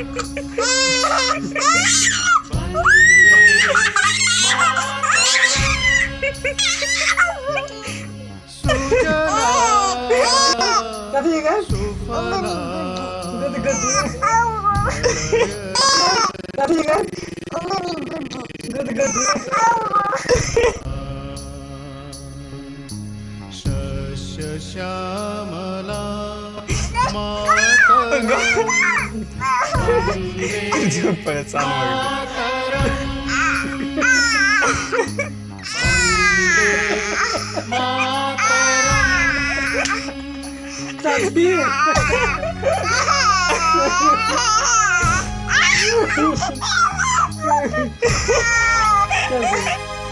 Tapi kan? Tapi Desculpa, essa é morte. Sabia?